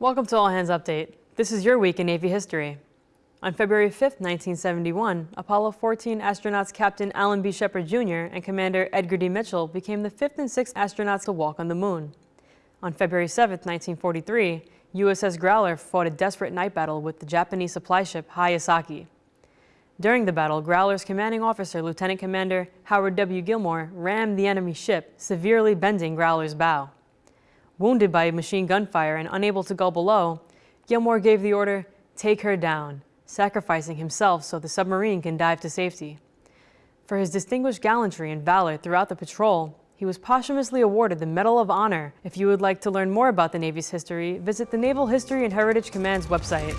Welcome to All Hands Update. This is your week in Navy history. On February 5, 1971, Apollo 14 astronauts Captain Alan B. Shepard Jr. and Commander Edgar D. Mitchell became the fifth and sixth astronauts to walk on the moon. On February 7, 1943, USS Growler fought a desperate night battle with the Japanese supply ship Hayasaki. During the battle, Growler's commanding officer, Lieutenant Commander Howard W. Gilmore, rammed the enemy ship, severely bending Growler's bow. Wounded by machine gun fire and unable to go below, Gilmore gave the order, take her down, sacrificing himself so the submarine can dive to safety. For his distinguished gallantry and valor throughout the patrol, he was posthumously awarded the Medal of Honor. If you would like to learn more about the Navy's history, visit the Naval History and Heritage Command's website.